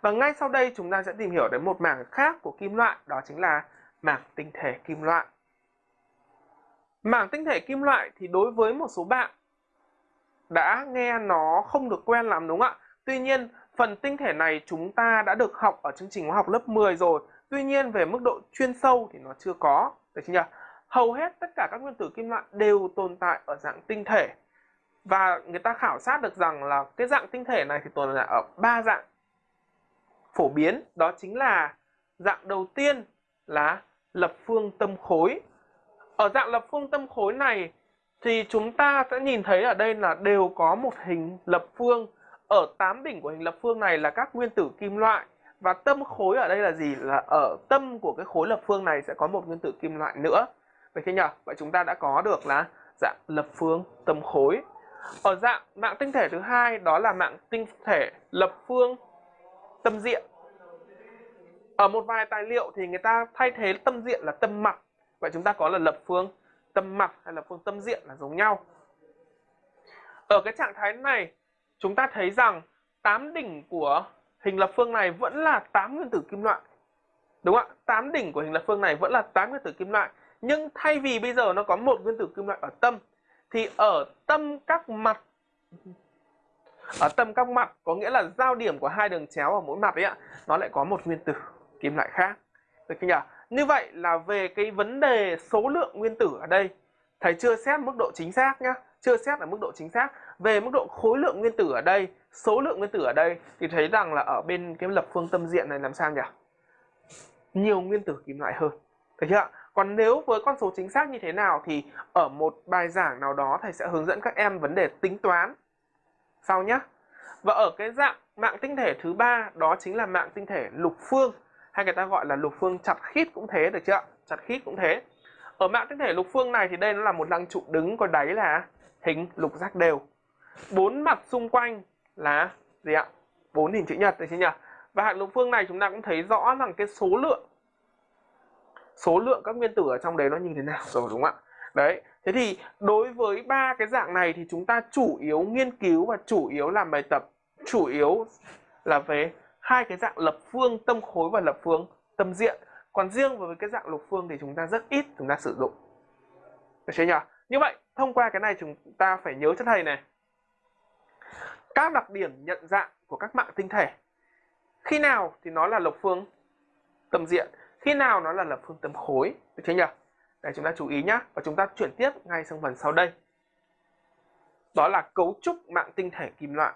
Và ngay sau đây chúng ta sẽ tìm hiểu đến một mảng khác của kim loại, đó chính là mảng tinh thể kim loại. Mảng tinh thể kim loại thì đối với một số bạn đã nghe nó không được quen lắm đúng không ạ? Tuy nhiên, phần tinh thể này chúng ta đã được học ở chương trình hóa học lớp 10 rồi. Tuy nhiên về mức độ chuyên sâu thì nó chưa có, được chưa nhỉ? Hầu hết tất cả các nguyên tử kim loại đều tồn tại ở dạng tinh thể. Và người ta khảo sát được rằng là cái dạng tinh thể này thì tồn tại ở ba dạng phổ biến, đó chính là dạng đầu tiên là lập phương tâm khối. Ở dạng lập phương tâm khối này thì chúng ta sẽ nhìn thấy ở đây là đều có một hình lập phương. Ở tám đỉnh của hình lập phương này là các nguyên tử kim loại và tâm khối ở đây là gì? Là ở tâm của cái khối lập phương này sẽ có một nguyên tử kim loại nữa. Vậy thế nhỉ? Vậy chúng ta đã có được là dạng lập phương tâm khối. Ở dạng mạng tinh thể thứ hai đó là mạng tinh thể lập phương tâm diện. Ở một vài tài liệu thì người ta thay thế tâm diện là tâm mặt. Vậy chúng ta có là lập phương tâm mặt hay là phương tâm diện là giống nhau. Ở cái trạng thái này, chúng ta thấy rằng tám đỉnh của hình lập phương này vẫn là tám nguyên tử kim loại. Đúng không ạ? tám đỉnh của hình lập phương này vẫn là tám nguyên tử kim loại. Nhưng thay vì bây giờ nó có một nguyên tử kim loại ở tâm, thì ở tâm các mặt ở tâm các mặt có nghĩa là giao điểm của hai đường chéo ở mỗi mặt ấy ạ, nó lại có một nguyên tử kim loại khác. Được chưa nhỉ? Như vậy là về cái vấn đề số lượng nguyên tử ở đây, thầy chưa xét mức độ chính xác nhá, chưa xét ở mức độ chính xác. Về mức độ khối lượng nguyên tử ở đây, số lượng nguyên tử ở đây thì thấy rằng là ở bên cái lập phương tâm diện này làm sao nhỉ? Nhiều nguyên tử kim loại hơn. Được chưa Còn nếu với con số chính xác như thế nào thì ở một bài giảng nào đó thầy sẽ hướng dẫn các em vấn đề tính toán sau nhé. Và ở cái dạng mạng tinh thể thứ ba, đó chính là mạng tinh thể lục phương, hay người ta gọi là lục phương chặt khít cũng thế được chưa chặt khít cũng thế. Ở mạng tinh thể lục phương này thì đây nó là một lăng trụ đứng có đáy là hình lục giác đều. Bốn mặt xung quanh là gì ạ? Bốn hình chữ nhật đấy chứ nhỉ? Và hạt lục phương này chúng ta cũng thấy rõ rằng cái số lượng số lượng các nguyên tử ở trong đấy nó như thế nào? Rồi đúng không ạ? Đấy, thế thì đối với ba cái dạng này thì chúng ta chủ yếu nghiên cứu và chủ yếu làm bài tập, chủ yếu là về hai cái dạng lập phương, tâm khối và lập phương, tâm diện. Còn riêng với cái dạng lục phương thì chúng ta rất ít chúng ta sử dụng. Được chưa nhỉ? Như vậy, thông qua cái này chúng ta phải nhớ cho thầy này. Các đặc điểm nhận dạng của các mạng tinh thể. Khi nào thì nó là lập phương, tâm diện? Khi nào nó là lập phương, tâm khối? Được chưa nhỉ? Để chúng ta chú ý nhé và chúng ta chuyển tiếp ngay sang phần sau đây. Đó là cấu trúc mạng tinh thể kim loại.